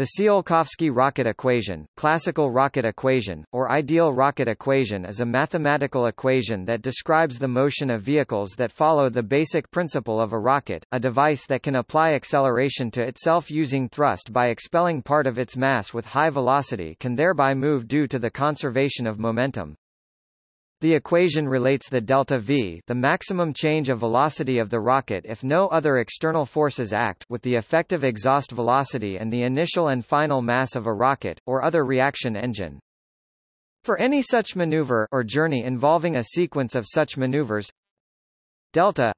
The Tsiolkovsky rocket equation, classical rocket equation, or ideal rocket equation is a mathematical equation that describes the motion of vehicles that follow the basic principle of a rocket, a device that can apply acceleration to itself using thrust by expelling part of its mass with high velocity can thereby move due to the conservation of momentum. The equation relates the delta v the maximum change of velocity of the rocket if no other external forces act with the effective exhaust velocity and the initial and final mass of a rocket, or other reaction engine. For any such maneuver or journey involving a sequence of such maneuvers delta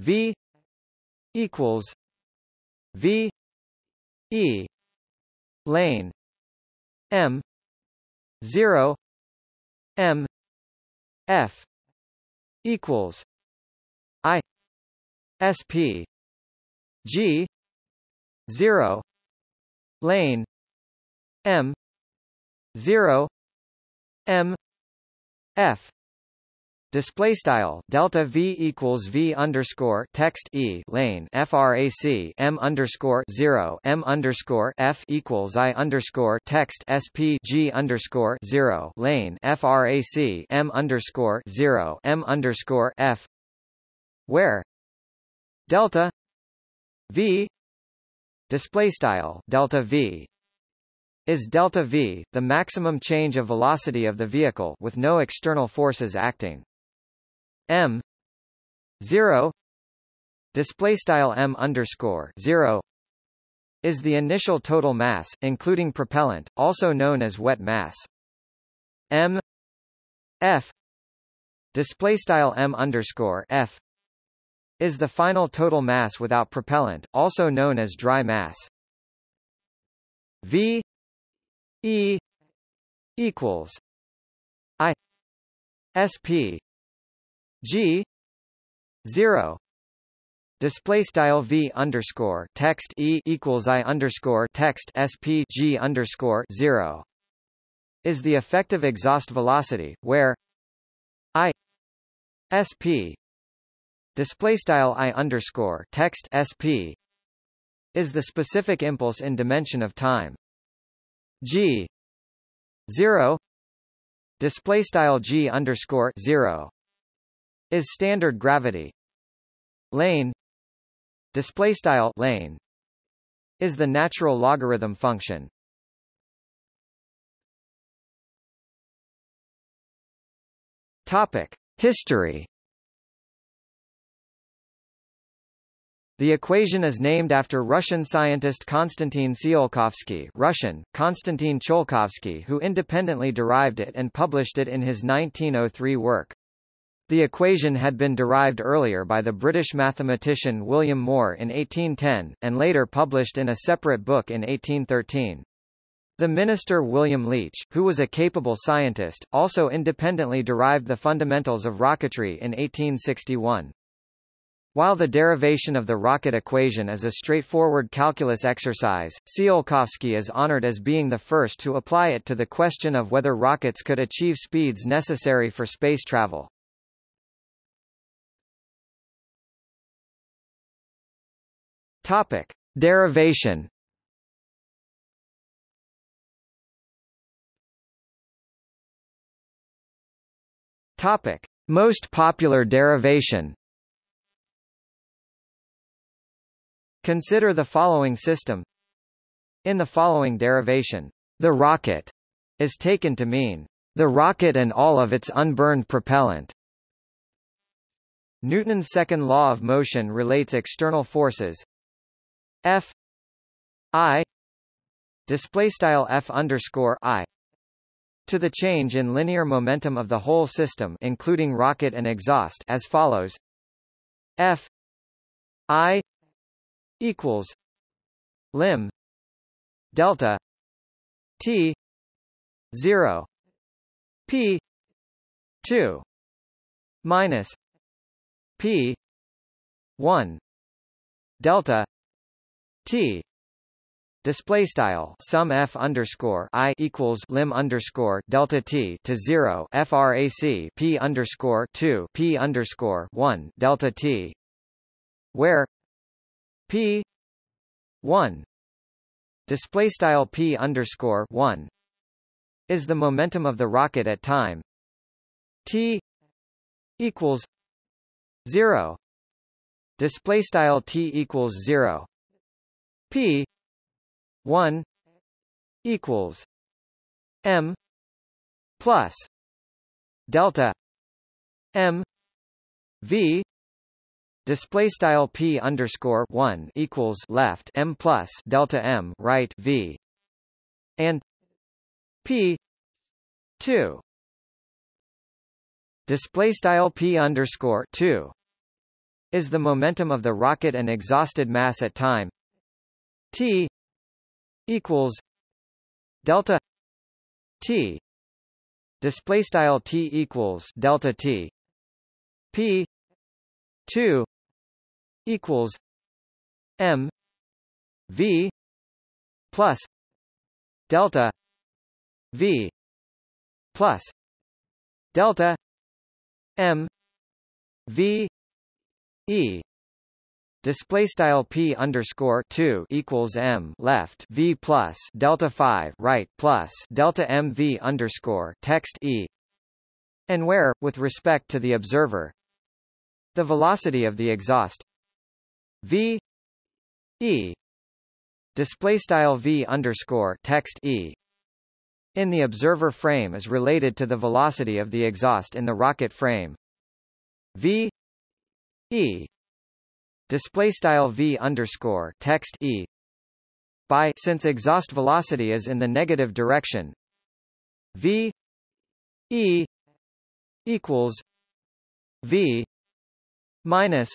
v equals v e lane m 0 m F equals I SP G zero lane M zero M F Display style delta v equals v underscore text e lane frac m underscore zero m underscore f equals i underscore text sp g underscore zero lane frac m underscore zero m underscore f. Where? Delta v display style delta v is delta v, the maximum change of velocity of the vehicle with no external forces acting m 0 display style m underscore 0 is the initial total mass including propellant also known as wet mass. M f display style m underscore f is the final total mass without propellant also known as dry mass. V e equals i sp G zero display style v underscore text e equals i underscore text sp g underscore zero is the effective exhaust velocity where i sp display style i underscore text sp is the specific impulse in dimension of time. G zero display style g underscore zero is standard gravity lane display style lane is the natural logarithm function topic history The equation is named after Russian scientist Konstantin Tsiolkovsky Russian, Konstantin Tsiolkovsky who independently derived it and published it in his 1903 work. The equation had been derived earlier by the British mathematician William Moore in 1810, and later published in a separate book in 1813. The minister William Leitch, who was a capable scientist, also independently derived the fundamentals of rocketry in 1861. While the derivation of the rocket equation is a straightforward calculus exercise, Tsiolkovsky is honored as being the first to apply it to the question of whether rockets could achieve speeds necessary for space travel. Topic: Derivation. Topic: Most popular derivation. Consider the following system. In the following derivation, the rocket is taken to mean the rocket and all of its unburned propellant. Newton's second law of motion relates external forces F I display style F underscore I to the change in linear momentum of the whole system including rocket and exhaust as follows. F I equals lim delta T zero P two minus P one delta T. Display style sum f underscore i equals lim underscore delta t to zero frac p underscore two p underscore one delta t, where p one display style p underscore 1 is the momentum of the rocket at time. T equals 0 display style t equals 0 p 1 equals m plus delta m v display style p underscore 1 equals left m plus delta m right v and p 2 display style p underscore 2 is the momentum of the rocket and exhausted mass at time t equals delta t. Display style t equals delta t. P 2 equals m v plus delta v plus delta m v e display style p underscore 2 equals m left v plus delta 5 right plus delta m v underscore text e. And where with respect to the observer the velocity of the exhaust v e display style v underscore text e in the observer frame is related to the velocity of the exhaust in the rocket frame. V e display style v underscore text e by since exhaust velocity is in the negative direction v e equals v minus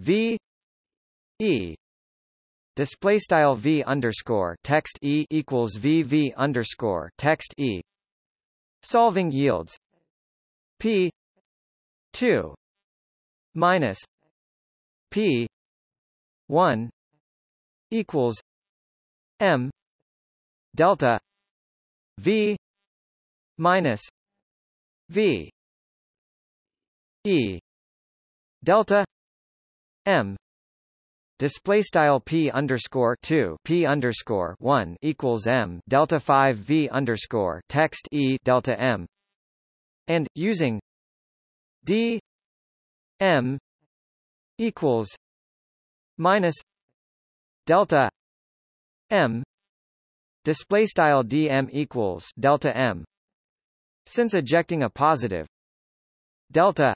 v e. Display style v underscore text e equals v v underscore text e. Solving yields p 2 minus P one equals M delta V minus V E delta M Display style p underscore two p underscore one equals m delta five v underscore text e delta m, and using d m equals minus delta m display style dm equals delta m. Since ejecting a positive delta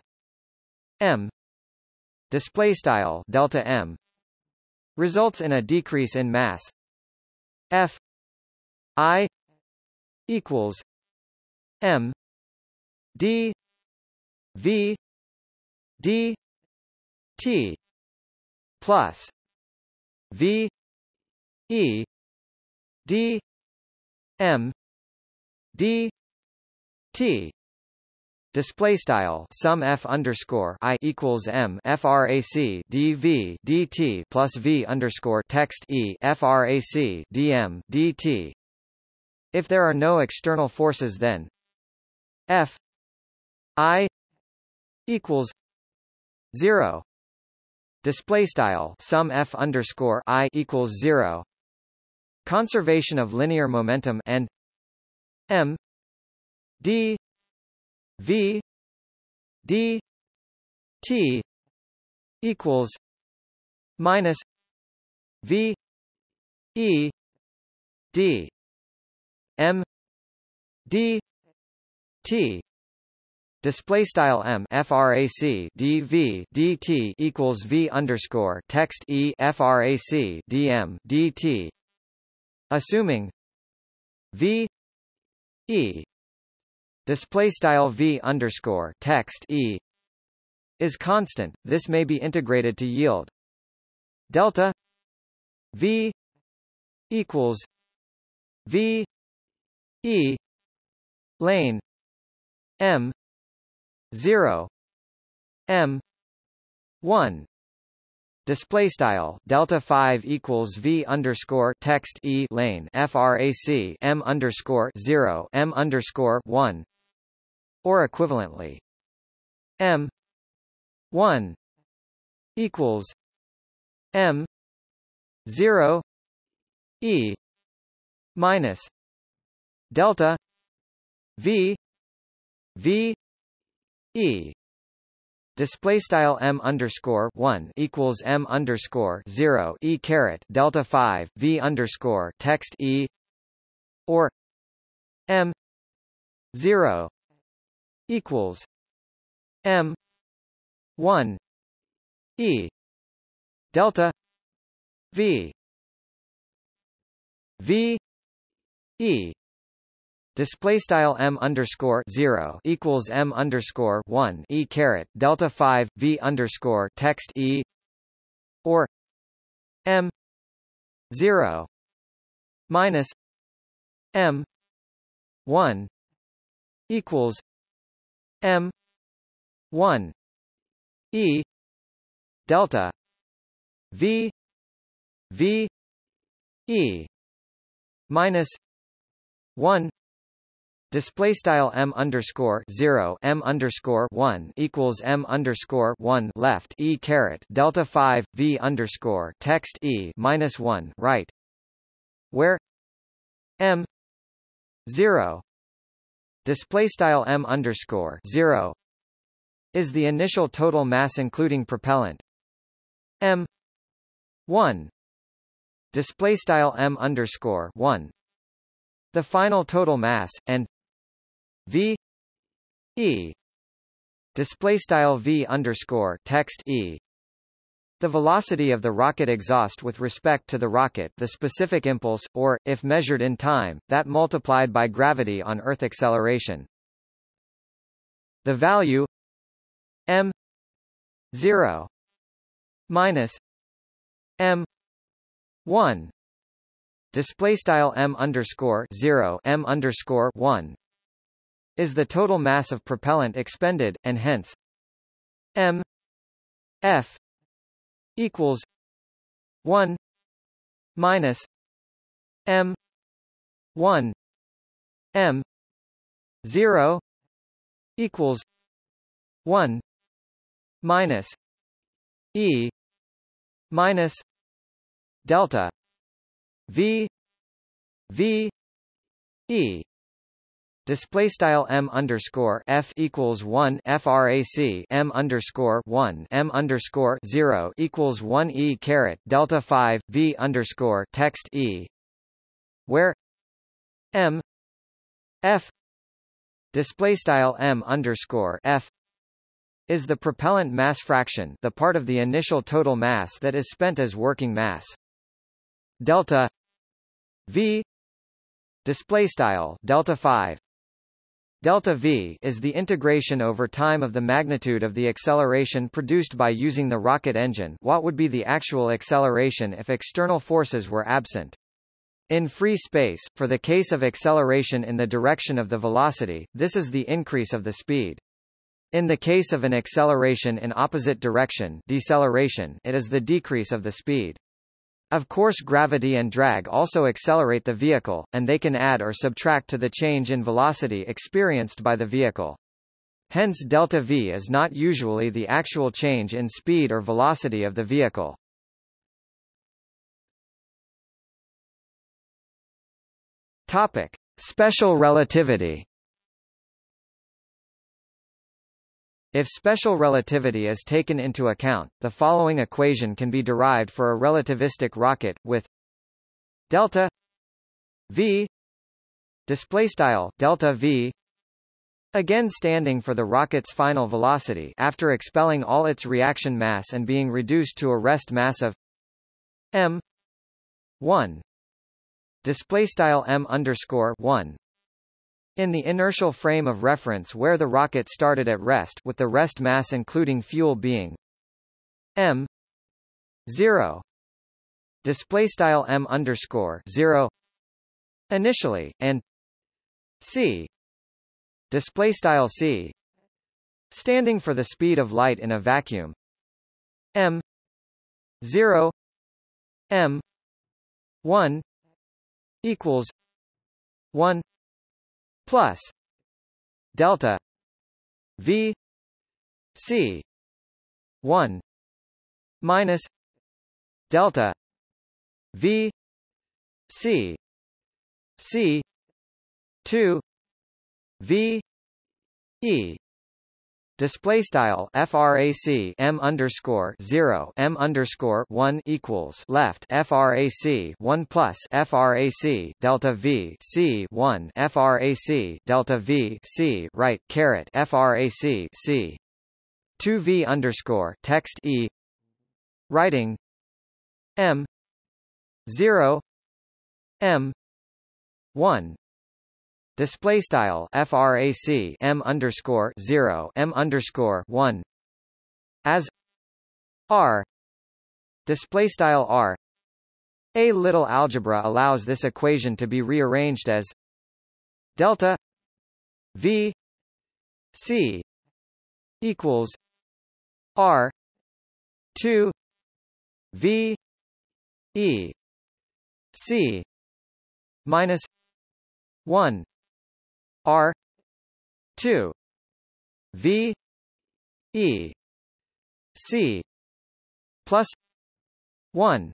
m display style delta m results in a decrease in mass. F i equals m d v d T plus V E D M D T Display style sum f underscore i equals m frac dv dt plus v underscore text e frac dm dt. If there are no external forces, then f i equals zero display style sum f underscore i equals zero conservation of linear momentum and m d v d t equals minus v e d m d t Display style m frac dv dt equals v underscore text e frac dm dt, assuming v e. Display style v underscore text e. Is constant. This may be integrated to yield. Delta v equals v e lane m 0 m 1 display style delta 5 equals v underscore text e lane frac m underscore 0 m underscore 1 or equivalently m 1 equals m 0 E minus delta V V E. Display style m underscore one equals m underscore zero e caret delta five v underscore text e. Or m zero equals m one e delta v v e display style m underscore zero equals m underscore one e caret delta five v underscore text e or m zero minus m one equals m one e delta v v e minus one Display style m underscore zero m underscore one equals m underscore one left e caret delta five v underscore text e minus one right, where m zero display style m underscore zero is the initial total mass including propellant. M one display style m underscore one the final total mass and v e display style v underscore text e the velocity of the rocket exhaust with respect to the rocket the specific impulse, or, if measured in time, that multiplied by gravity on Earth acceleration. The value m 0 minus m 1 display style m underscore 0 m underscore 1 is the total mass of propellant expended, and hence m f equals 1 minus m 1 m 0 equals 1 minus e minus delta v v e display style m underscore f equals one frac m underscore one m underscore zero equals one e caret delta five v underscore text e, where m f display style m underscore f is the propellant mass fraction, the part of the initial total mass that is spent as working mass. Delta v display style delta 5 Delta v is the integration over time of the magnitude of the acceleration produced by using the rocket engine what would be the actual acceleration if external forces were absent. In free space, for the case of acceleration in the direction of the velocity, this is the increase of the speed. In the case of an acceleration in opposite direction deceleration, it is the decrease of the speed. Of course gravity and drag also accelerate the vehicle, and they can add or subtract to the change in velocity experienced by the vehicle. Hence delta v is not usually the actual change in speed or velocity of the vehicle. Topic: Special relativity. If special relativity is taken into account, the following equation can be derived for a relativistic rocket, with delta v display style delta v again standing for the rocket's final velocity after expelling all its reaction mass and being reduced to a rest mass of m 1 display style m underscore 1 in the inertial frame of reference where the rocket started at rest with the rest mass including fuel being m 0 display style m underscore 0 initially and c. Display style c. Standing for the speed of light in a vacuum. m 0 m 1 equals 1 plus delta v c 1 minus delta v C C two V E Display style frac m underscore zero m underscore one equals left frac one plus frac delta v c one frac delta v c right caret frac c. two v underscore text e. Writing. M zero m one display style frac m underscore 0 m underscore 1 as r. Display style r. A little algebra allows this equation to be rearranged as delta v c equals r 2 v e c minus 1 R. two. V. E. C. Plus one.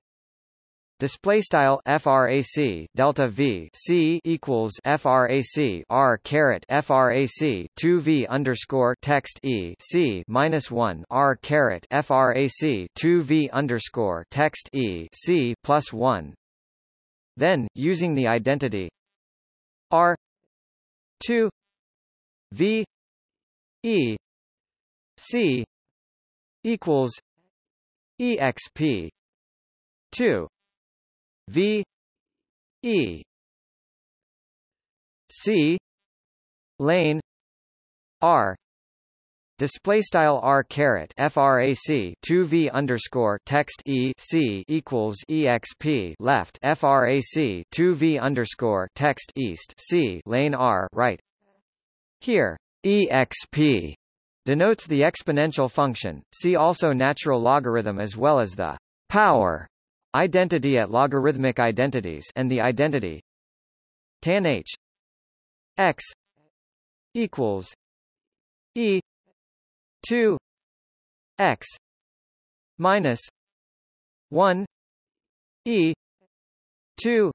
Display style frac delta v c equals frac r caret frac 2 v underscore text e c minus 1 r caret frac 2 v underscore text e c plus 1. Then, using the identity r 2 v e c equals exp 2 v e c lane r Display style r caret frac 2 v underscore text e c equals exp left frac 2 v underscore text east c lane r right. Here exp denotes the exponential function. See also natural logarithm as well as the power identity at logarithmic identities and the identity tan h x equals e 2 x minus 1 e 2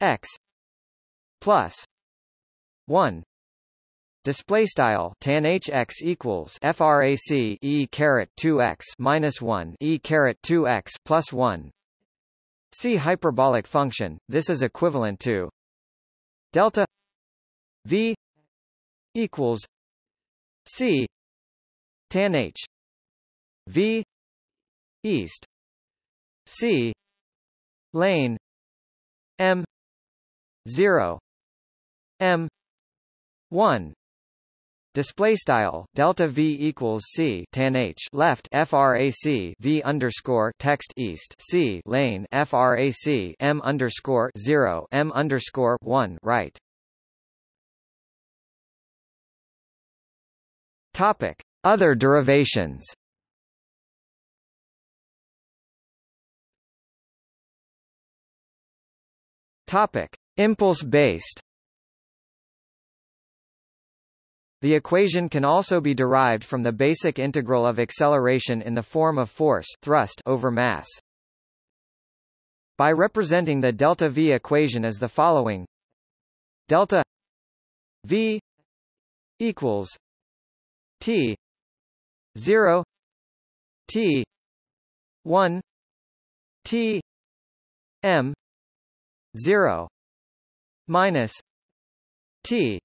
x plus 1 Display style tan hx equals frac e caret 2x minus 1 e caret 2x plus 1. See hyperbolic function. This is equivalent to delta v equals c tan h. V. East. C. Lane. M. 0 m. 1 Display style delta v equals c tan h left frac v underscore text east c lane frac m underscore zero m underscore one right. Topic other derivations Topic: Impulse-based. The equation can also be derived from the basic integral of acceleration in the form of force thrust over mass. By representing the delta V equation as the following: delta V equals T 0 T 1 T M 0 minus T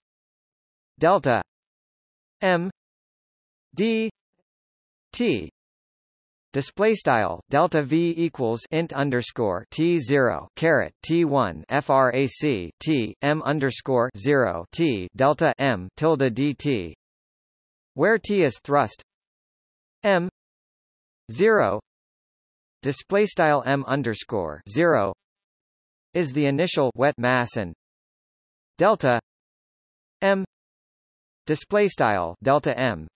delta M D T. Display style delta v equals int underscore t zero caret t one frac t m underscore zero t delta m tilde dt where T is thrust M zero display style M underscore zero is the initial wet mass and delta M display style delta M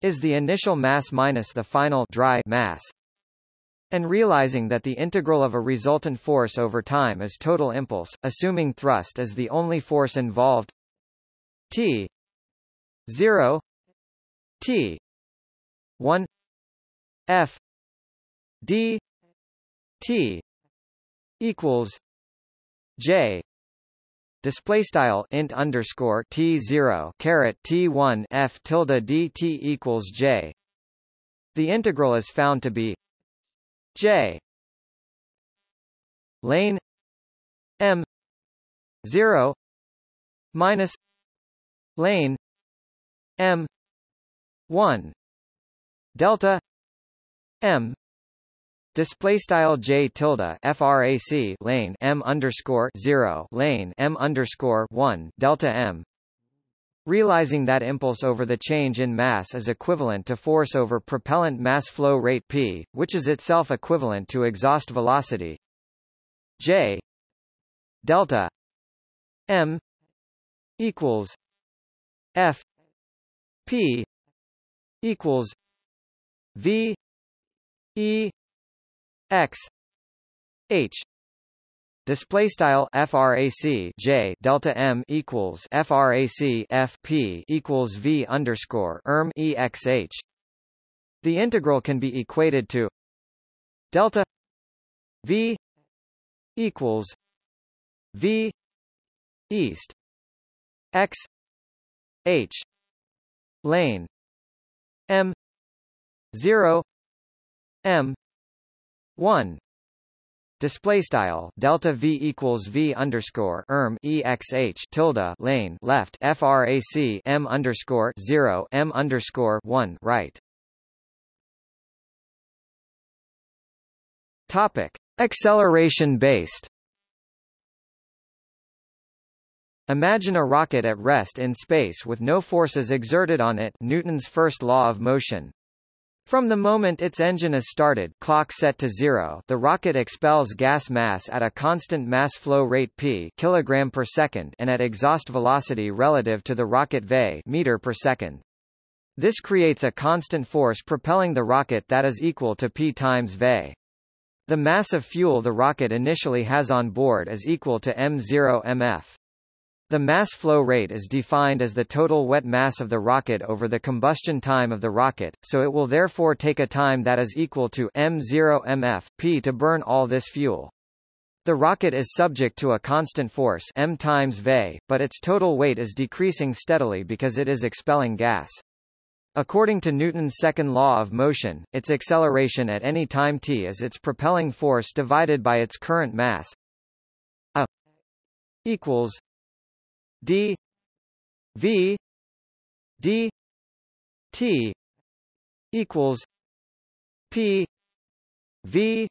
is the initial mass minus the final dry mass. And realizing that the integral of a resultant force over time is total impulse, assuming thrust is the only force involved T 0 T one F D T equals j display style int underscore t zero caret t one f tilde dt equals j. The integral is found to be j lane m zero minus lane m one delta m Display style j tilde frac lane m underscore zero lane m underscore one delta m. Realizing that impulse over the change in mass is equivalent to force over propellant mass flow rate p, which is itself equivalent to exhaust velocity j delta m equals f p equals v e x h. Display style frac j delta m equals frac f p equals v underscore erm exh the integral can be equated to delta v equals v east x h lane m 0 m 1 display style delta v equals v underscore erm exh tilde lane left frac m underscore 0 m underscore 1 right. Topic. Acceleration based. Imagine a rocket at rest in space with no forces exerted on it Newton's first law of motion. From the moment its engine is started clock set to zero, the rocket expels gas mass at a constant mass flow rate p kilogram per second and at exhaust velocity relative to the rocket v meter per second. This creates a constant force propelling the rocket that is equal to p times v. The mass of fuel the rocket initially has on board is equal to m0 mf. The mass flow rate is defined as the total wet mass of the rocket over the combustion time of the rocket, so it will therefore take a time that is equal to m0 mf p to burn all this fuel. The rocket is subject to a constant force m times v, but its total weight is decreasing steadily because it is expelling gas. According to Newton's second law of motion, its acceleration at any time t is its propelling force divided by its current mass. A equals d v d t equals p v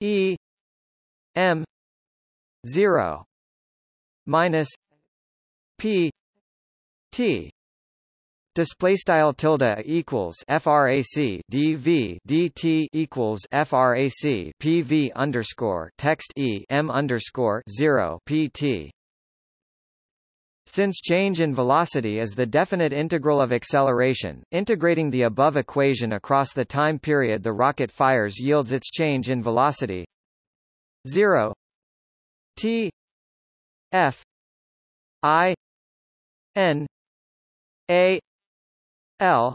e m 0 minus p t. Display style tilde equals frac dv dt equals frac pv underscore text e m underscore 0 pt since change in velocity is the definite integral of acceleration, integrating the above equation across the time period the rocket fires yields its change in velocity. 0 t. F. I. N. A. L.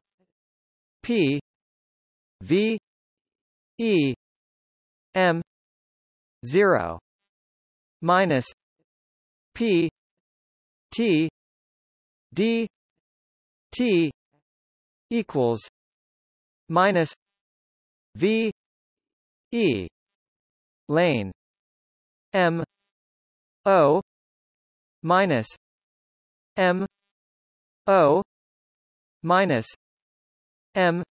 P. V. E. M. 0 minus p T D T equals minus V E lane M O minus M O minus M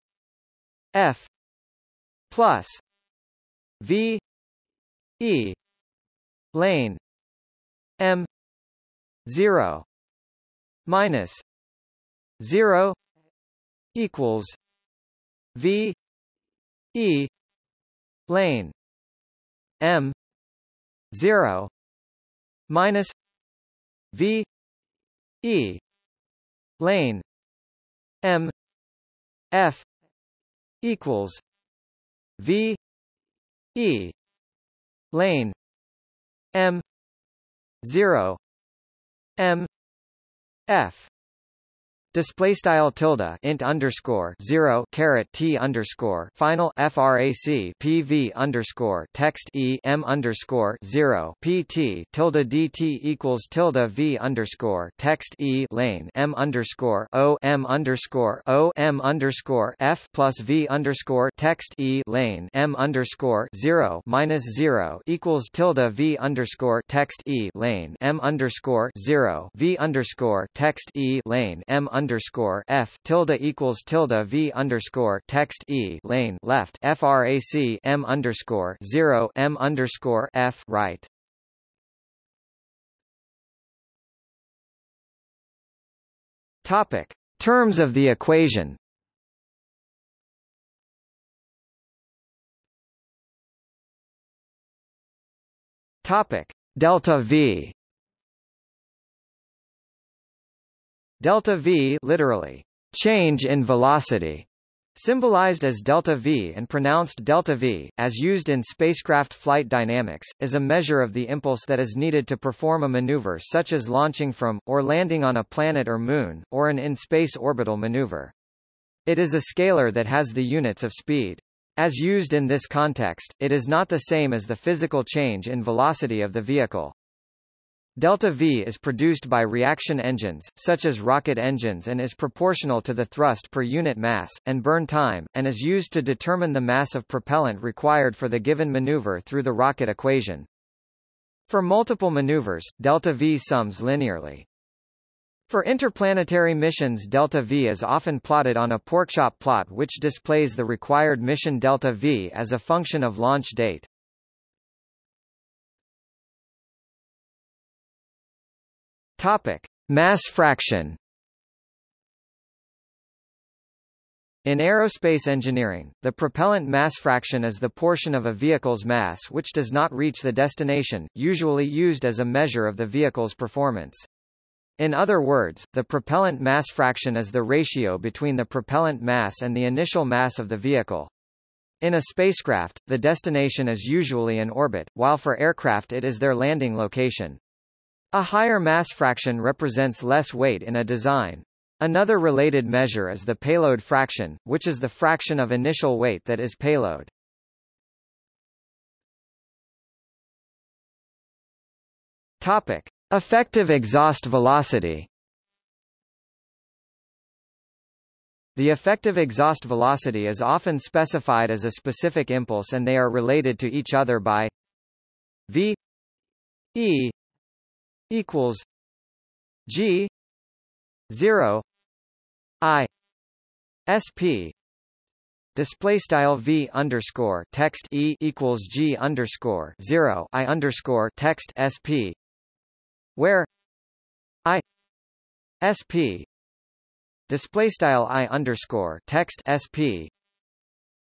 F plus V E lane M 0 minus 0 equals v e lane m 0 minus v e lane m f equals v e lane m 0 M F Display style tilde int underscore zero caret t underscore final frac pv underscore text e m underscore zero pt tilde dt equals tilde v underscore text e lane m underscore o m underscore o m underscore f plus v underscore text e lane m underscore zero minus zero equals tilde v underscore text e lane m underscore zero v underscore text e lane m underscore f tilde equals tilde v underscore text e lane left frac m underscore zero m underscore f right. Topic: Terms of the equation. Topic: Delta v. Delta v literally, change in velocity, symbolized as delta v and pronounced delta v, as used in spacecraft flight dynamics, is a measure of the impulse that is needed to perform a maneuver such as launching from, or landing on a planet or moon, or an in-space orbital maneuver. It is a scalar that has the units of speed. As used in this context, it is not the same as the physical change in velocity of the vehicle. Delta V is produced by reaction engines, such as rocket engines and is proportional to the thrust per unit mass, and burn time, and is used to determine the mass of propellant required for the given maneuver through the rocket equation. For multiple maneuvers, delta V sums linearly. For interplanetary missions delta V is often plotted on a porkchop plot which displays the required mission delta V as a function of launch date. Topic: Mass fraction. In aerospace engineering, the propellant mass fraction is the portion of a vehicle's mass which does not reach the destination, usually used as a measure of the vehicle's performance. In other words, the propellant mass fraction is the ratio between the propellant mass and the initial mass of the vehicle. In a spacecraft, the destination is usually an orbit, while for aircraft it is their landing location. A higher mass fraction represents less weight in a design. Another related measure is the payload fraction, which is the fraction of initial weight that is payload. Topic: Effective exhaust velocity. The effective exhaust velocity is often specified as a specific impulse and they are related to each other by v e equals G zero I SP display style V underscore text E equals G underscore zero I underscore text SP where I SP display style I underscore text SP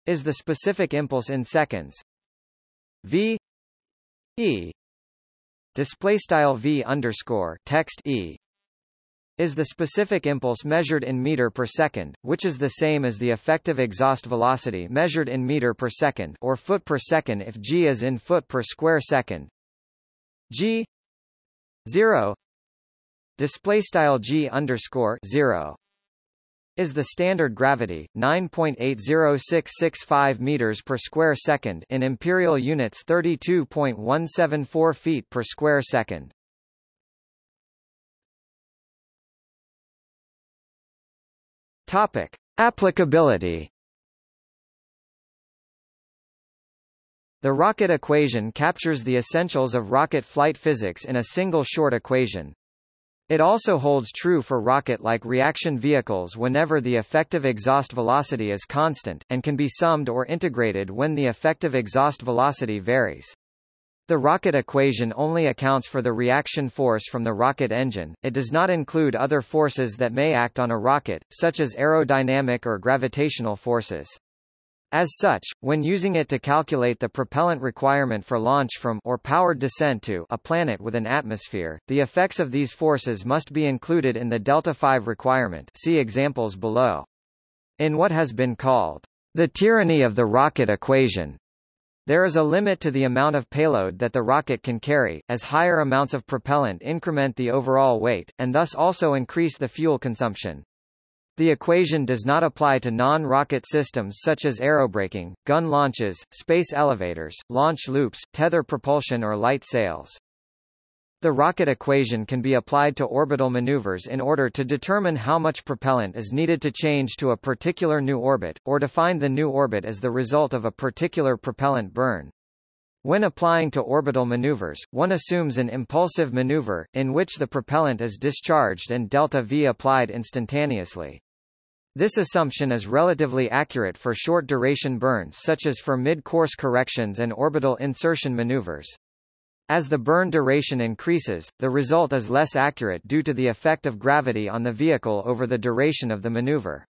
is the specific impulse in seconds. V E display style v underscore text e is the specific impulse measured in meter per second, which is the same as the effective exhaust velocity measured in meter per second or foot per second if g is in foot per square second. g 0 display style g underscore 0 is the standard gravity, 9.80665 meters per square second in imperial units 32.174 feet per square second. Topic: Applicability. The rocket equation captures the essentials of rocket flight physics in a single short equation, it also holds true for rocket-like reaction vehicles whenever the effective exhaust velocity is constant, and can be summed or integrated when the effective exhaust velocity varies. The rocket equation only accounts for the reaction force from the rocket engine, it does not include other forces that may act on a rocket, such as aerodynamic or gravitational forces. As such, when using it to calculate the propellant requirement for launch from or powered descent to a planet with an atmosphere, the effects of these forces must be included in the delta 5 requirement see examples below. In what has been called the tyranny of the rocket equation, there is a limit to the amount of payload that the rocket can carry, as higher amounts of propellant increment the overall weight, and thus also increase the fuel consumption. The equation does not apply to non-rocket systems such as aerobraking, gun launches, space elevators, launch loops, tether propulsion or light sails. The rocket equation can be applied to orbital maneuvers in order to determine how much propellant is needed to change to a particular new orbit, or to find the new orbit as the result of a particular propellant burn. When applying to orbital maneuvers, one assumes an impulsive maneuver, in which the propellant is discharged and delta V applied instantaneously. This assumption is relatively accurate for short-duration burns such as for mid-course corrections and orbital insertion maneuvers. As the burn duration increases, the result is less accurate due to the effect of gravity on the vehicle over the duration of the maneuver.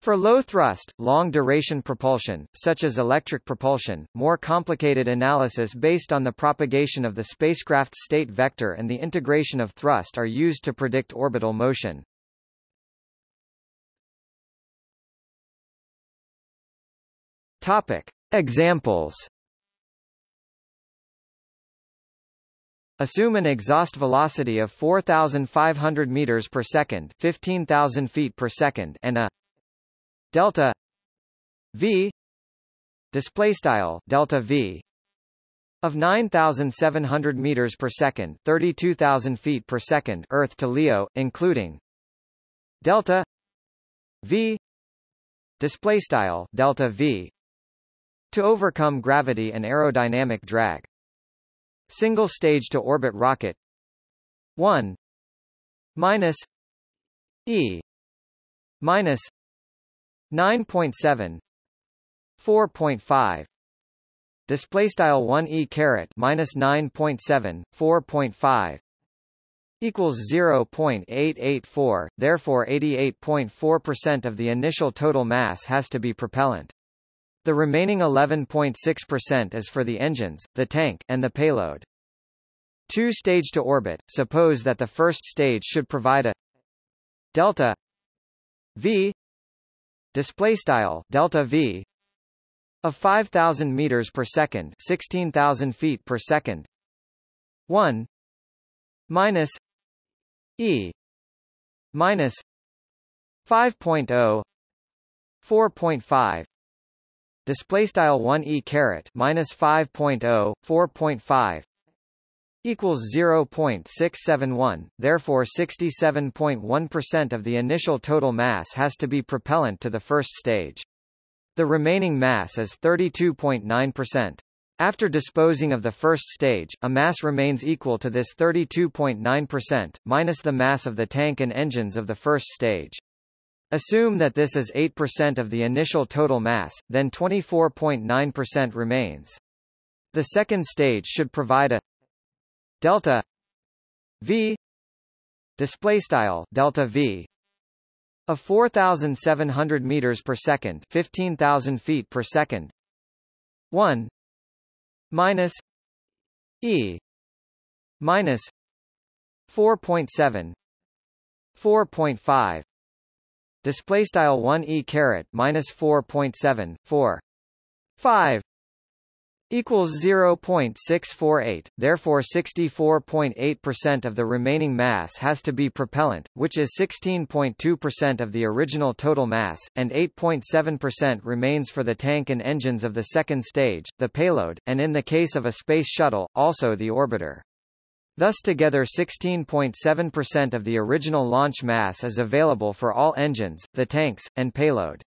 For low-thrust, long-duration propulsion, such as electric propulsion, more complicated analysis based on the propagation of the spacecraft's state vector and the integration of thrust are used to predict orbital motion. Topic. Examples Assume an exhaust velocity of 4,500 meters per second, 15,000 feet per second, and a delta v display style delta v of 9,700 meters per second, 32,000 feet per second, Earth to LEO, including delta v display style delta v to overcome gravity and aerodynamic drag. Single stage to orbit rocket. 1 minus E. Minus 9.7 4.5 display style 1 e caret minus 9.7 4.5 equals 0.884 therefore 88.4% of the initial total mass has to be propellant the remaining 11.6% is for the engines, the tank, and the payload. Two stage to orbit. Suppose that the first stage should provide a delta v display style delta v of 5000 meters per second, 16000 feet per second. 1 minus e minus 5.0 4.5 display style 1 e caret minus 5.0 4.5 equals 0.671 therefore 67.1% of the initial total mass has to be propellant to the first stage. The remaining mass is 32.9% after disposing of the first stage, a mass remains equal to this 32.9%, minus the mass of the tank and engines of the first stage. Assume that this is 8% of the initial total mass, then 24.9% remains. The second stage should provide a delta v display style delta v of 4700 meters per second, 15000 feet per second. 1 minus e minus 4.7 4.5 display style 1 e caret minus 4.7 4 5 equals 0.648 therefore 64.8% of the remaining mass has to be propellant which is 16.2% of the original total mass and 8.7% remains for the tank and engines of the second stage the payload and in the case of a space shuttle also the orbiter Thus together 16.7% of the original launch mass is available for all engines, the tanks, and payload.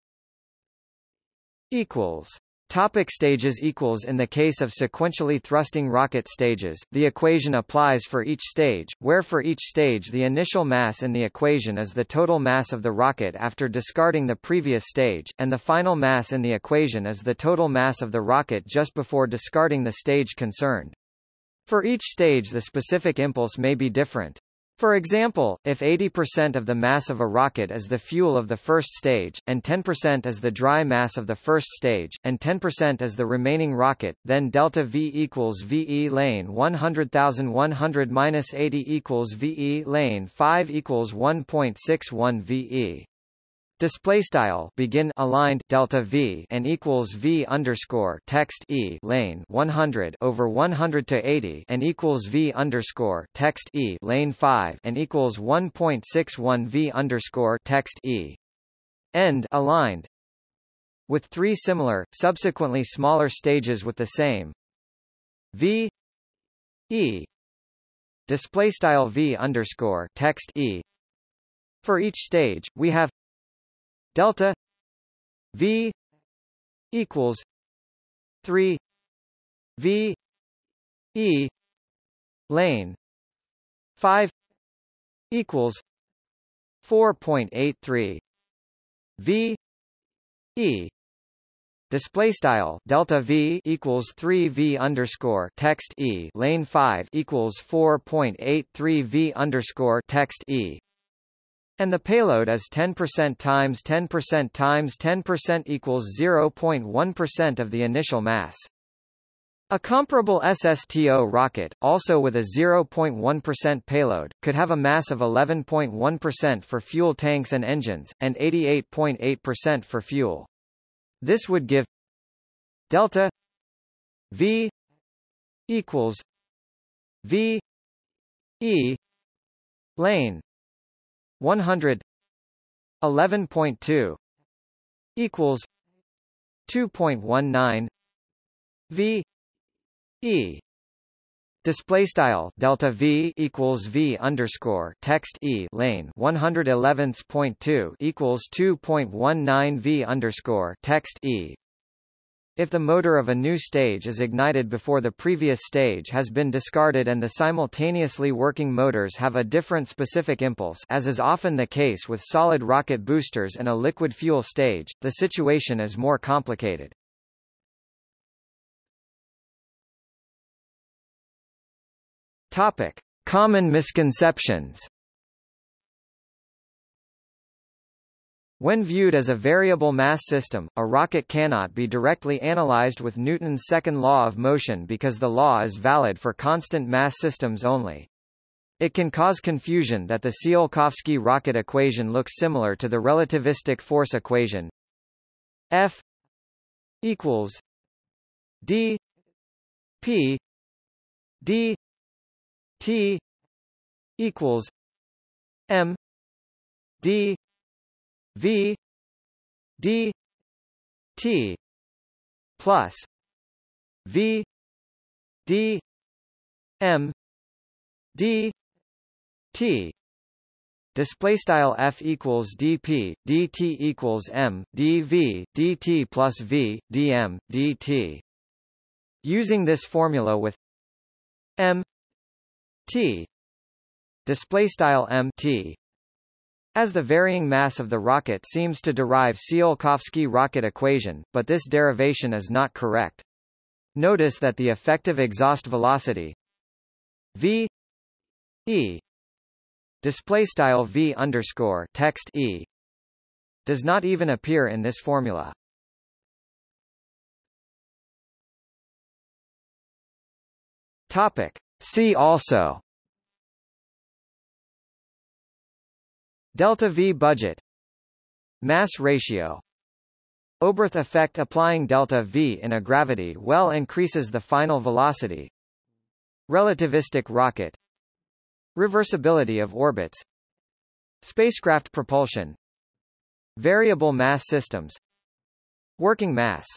Equals. Topic stages equals In the case of sequentially thrusting rocket stages, the equation applies for each stage, where for each stage the initial mass in the equation is the total mass of the rocket after discarding the previous stage, and the final mass in the equation is the total mass of the rocket just before discarding the stage concerned. For each stage the specific impulse may be different. For example, if 80% of the mass of a rocket is the fuel of the first stage, and 10% is the dry mass of the first stage, and 10% is the remaining rocket, then delta V equals VE lane 100,100 minus 80 equals VE lane 5 equals 1.61 VE display style begin aligned delta v and equals v underscore text e lane 100 over 100 to 80 and equals v underscore text e lane 5 and equals 1.61 v underscore text e. End aligned. With three similar, subsequently smaller stages with the same. V. E. Display style v underscore text e. For each stage, we have delta v equals three v e lane five equals four point eight three v e. Display style delta v equals 3 v underscore text e lane 5 equals 4.83 v underscore text e and the payload is 10% times 10% times 10% equals 0.1% of the initial mass. A comparable SSTO rocket, also with a 0.1% payload, could have a mass of 11.1% for fuel tanks and engines, and 88.8% for fuel. This would give delta v equals v e lane 100 11.2 equals 2.19 v e Display style delta v equals v underscore text e lane 111.2 equals 2.19 v underscore text e. If the motor of a new stage is ignited before the previous stage has been discarded and the simultaneously working motors have a different specific impulse as is often the case with solid rocket boosters and a liquid fuel stage, the situation is more complicated. Topic: Common misconceptions. When viewed as a variable mass system, a rocket cannot be directly analyzed with Newton's second law of motion because the law is valid for constant mass systems only. It can cause confusion that the Tsiolkovsky rocket equation looks similar to the relativistic force equation F equals d p d T equals M D V D T plus V D M D T. Display style f equals dp dt equals m dv dt plus v dm dt. Using this formula with m T. Display style m T as the varying mass of the rocket seems to derive Tsiolkovsky rocket equation, but this derivation is not correct. Notice that the effective exhaust velocity v e display style v underscore text e does not even appear in this formula. Topic: See also Delta V budget. Mass ratio. Oberth effect applying delta V in a gravity well increases the final velocity. Relativistic rocket. Reversibility of orbits. Spacecraft propulsion. Variable mass systems. Working mass